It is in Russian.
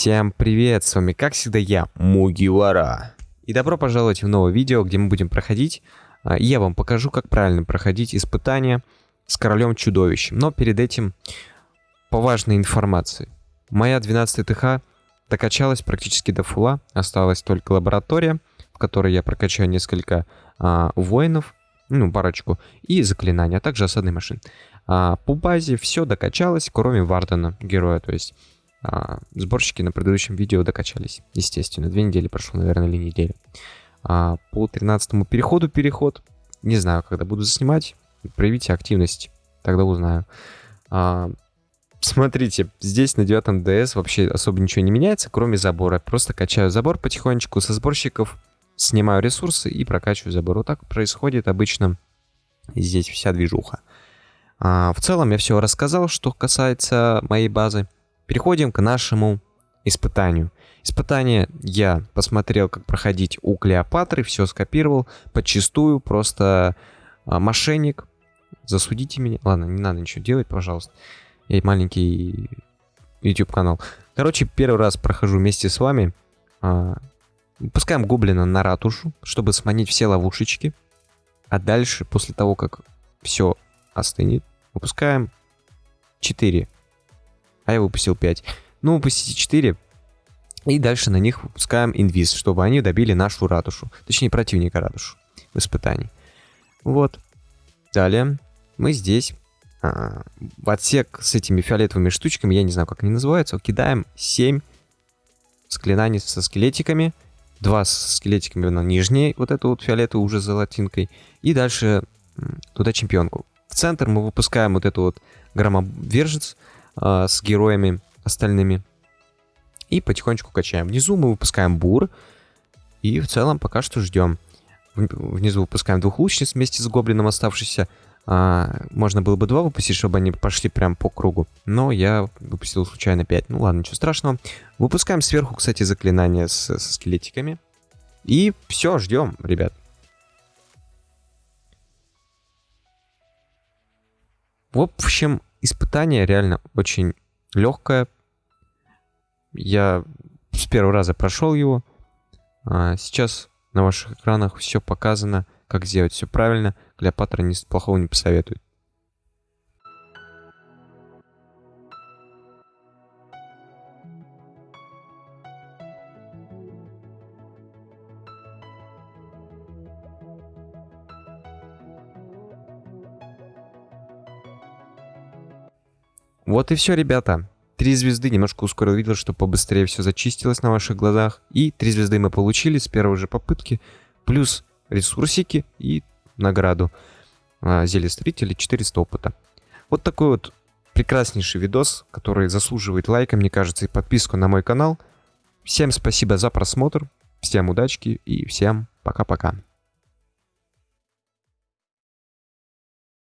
Всем привет, с вами как всегда я, Мугивара. И добро пожаловать в новое видео, где мы будем проходить, а, я вам покажу, как правильно проходить испытания с королем чудовищем. Но перед этим по важной информации. Моя 12 ТХ докачалась практически до фула, осталась только лаборатория, в которой я прокачаю несколько а, воинов, ну, парочку, и заклинания, а также осадные машины. А, по базе все докачалось, кроме Вардена, героя, то есть а, сборщики на предыдущем видео докачались, естественно. Две недели прошло, наверное, или неделя. А, по 13 переходу переход. Не знаю, когда буду заснимать. Проявите активность, тогда узнаю. А, смотрите, здесь на 9 DS вообще особо ничего не меняется, кроме забора. Просто качаю забор потихонечку со сборщиков, снимаю ресурсы и прокачиваю забор. Вот так происходит обычно здесь вся движуха. А, в целом я все рассказал, что касается моей базы. Переходим к нашему испытанию. Испытание я посмотрел, как проходить у Клеопатры, все скопировал, подчистую, просто а, мошенник. Засудите меня. Ладно, не надо ничего делать, пожалуйста. Я маленький YouTube канал. Короче, первый раз прохожу вместе с вами. А, выпускаем гоблина на ратушу, чтобы сманить все ловушечки. А дальше, после того, как все остынет, выпускаем 4 а я выпустил 5. Ну, выпустите 4, и дальше на них выпускаем инвиз, чтобы они добили нашу ратушу. Точнее, противника ратушу в испытании. Вот. Далее мы здесь а, в отсек с этими фиолетовыми штучками, я не знаю, как они называются, кидаем 7 склинаний со скелетиками. Два с скелетиками на нижней, вот эту вот фиолетовую уже золотинкой. И дальше туда чемпионку. В центр мы выпускаем вот эту вот громовержец, э, с героями остальными. И потихонечку качаем. Внизу мы выпускаем бур. И в целом пока что ждем. Внизу выпускаем двух лучниц вместе с гоблином оставшийся. А, можно было бы два выпустить, чтобы они пошли прям по кругу. Но я выпустил случайно 5. Ну ладно, ничего страшного. Выпускаем сверху, кстати, заклинания с, со скелетиками. И все, ждем, ребят. В общем, испытание реально очень легкое. Я с первого раза прошел его. А сейчас на ваших экранах все показано, как сделать все правильно. Клеопатра ни плохого не посоветует. Вот и все, ребята. Три звезды, немножко ускорил видел, что побыстрее все зачистилось на ваших глазах. И три звезды мы получили с первой же попытки. Плюс ресурсики и награду. А, зелье строителя 400 опыта. Вот такой вот прекраснейший видос, который заслуживает лайка, мне кажется, и подписку на мой канал. Всем спасибо за просмотр, всем удачки и всем пока-пока.